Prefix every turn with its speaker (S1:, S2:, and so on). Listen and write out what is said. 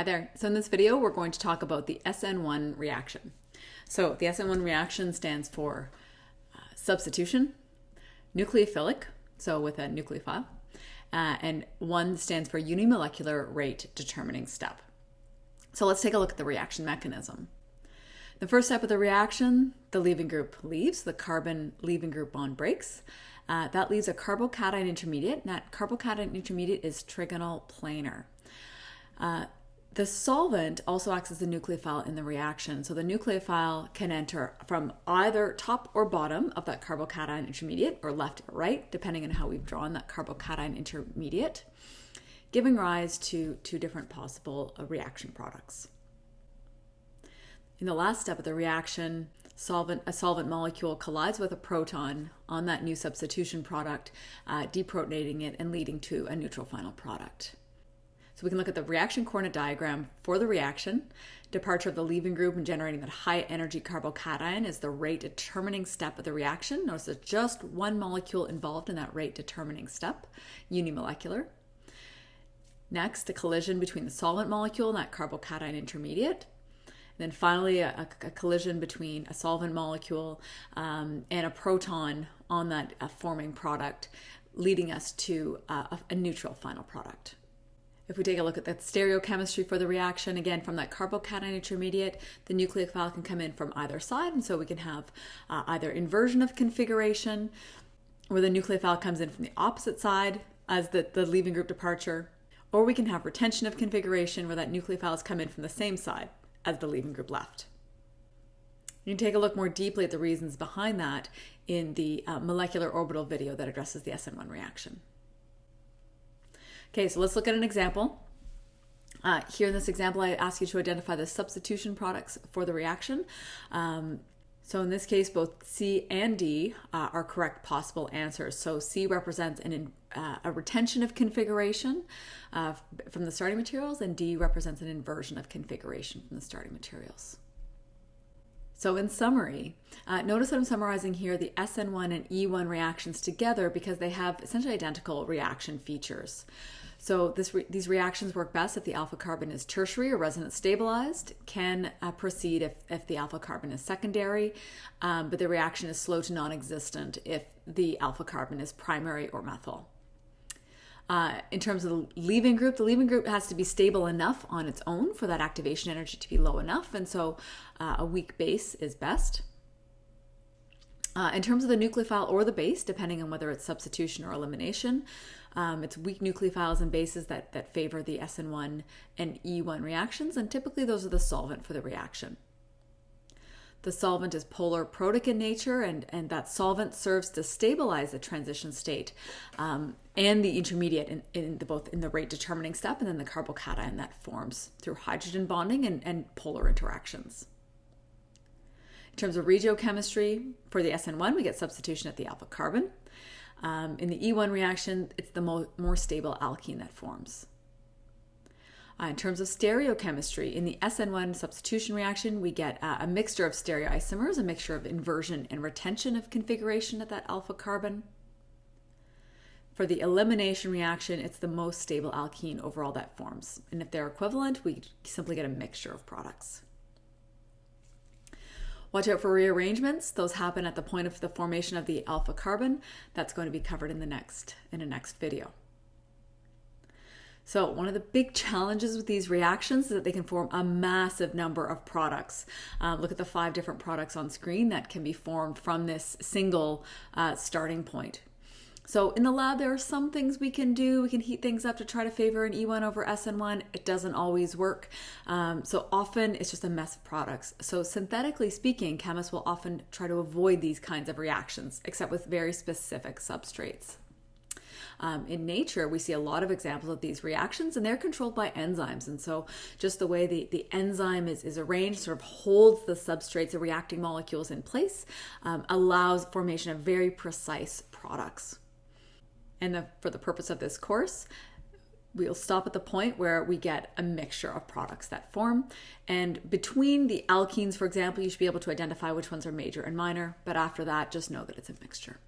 S1: Hi there. So in this video, we're going to talk about the SN1 reaction. So the SN1 reaction stands for uh, substitution, nucleophilic, so with a nucleophile, uh, and one stands for unimolecular rate determining step. So let's take a look at the reaction mechanism. The first step of the reaction, the leaving group leaves, the carbon leaving group bond breaks. Uh, that leaves a carbocation intermediate, and that carbocation intermediate is trigonal planar. Uh, the solvent also acts as a nucleophile in the reaction. So the nucleophile can enter from either top or bottom of that carbocation intermediate or left or right, depending on how we've drawn that carbocation intermediate, giving rise to two different possible uh, reaction products. In the last step of the reaction, solvent, a solvent molecule collides with a proton on that new substitution product, uh, deprotonating it and leading to a neutral final product. So we can look at the reaction coordinate diagram for the reaction. Departure of the leaving group and generating that high energy carbocation is the rate determining step of the reaction. Notice there's just one molecule involved in that rate determining step, unimolecular. Next, a collision between the solvent molecule and that carbocation intermediate. And then finally, a, a, collision between a solvent molecule um, and a proton on that uh, forming product, leading us to uh, a, a neutral final product. If we take a look at the stereochemistry for the reaction, again, from that carbocation intermediate, the nucleophile can come in from either side, and so we can have uh, either inversion of configuration, where the nucleophile comes in from the opposite side as the, the leaving group departure, or we can have retention of configuration, where that nucleophile has come in from the same side as the leaving group left. You can take a look more deeply at the reasons behind that in the uh, molecular orbital video that addresses the SN1 reaction. Okay, so let's look at an example. Uh, here in this example, I ask you to identify the substitution products for the reaction. Um, so in this case, both C and D uh, are correct possible answers. So C represents an, uh, a retention of configuration uh, from the starting materials, and D represents an inversion of configuration from the starting materials. So in summary, uh, notice that I'm summarizing here the SN1 and E1 reactions together because they have essentially identical reaction features. So this re these reactions work best if the alpha carbon is tertiary or resonance stabilized, can uh, proceed if, if the alpha carbon is secondary, um, but the reaction is slow to non-existent if the alpha carbon is primary or methyl. Uh, in terms of the leaving group, the leaving group has to be stable enough on its own for that activation energy to be low enough, and so uh, a weak base is best. Uh, in terms of the nucleophile or the base, depending on whether it's substitution or elimination, um, it's weak nucleophiles and bases that, that favor the SN1 and E1 reactions, and typically those are the solvent for the reaction. The solvent is polar protic in nature, and, and that solvent serves to stabilize the transition state um, and the intermediate in, in the, both in the rate determining step and then the carbocation that forms through hydrogen bonding and, and polar interactions. In terms of regiochemistry, for the SN1, we get substitution at the alpha carbon. Um, in the E1 reaction, it's the mo more stable alkene that forms. Uh, in terms of stereochemistry, in the SN1 substitution reaction, we get uh, a mixture of stereoisomers, a mixture of inversion and retention of configuration at that alpha carbon. For the elimination reaction, it's the most stable alkene overall that forms. And if they're equivalent, we simply get a mixture of products. Watch out for rearrangements. Those happen at the point of the formation of the alpha carbon. That's going to be covered in the next in a next video. So one of the big challenges with these reactions is that they can form a massive number of products. Um, look at the five different products on screen that can be formed from this single uh, starting point. So in the lab, there are some things we can do. We can heat things up to try to favor an E1 over SN1. It doesn't always work. Um, so often it's just a mess of products. So synthetically speaking, chemists will often try to avoid these kinds of reactions, except with very specific substrates. Um, in nature, we see a lot of examples of these reactions and they're controlled by enzymes. And so just the way the, the enzyme is, is arranged sort of holds the substrates, the reacting molecules in place, um, allows formation of very precise products. And the, for the purpose of this course, we'll stop at the point where we get a mixture of products that form. And between the alkenes, for example, you should be able to identify which ones are major and minor. But after that, just know that it's a mixture.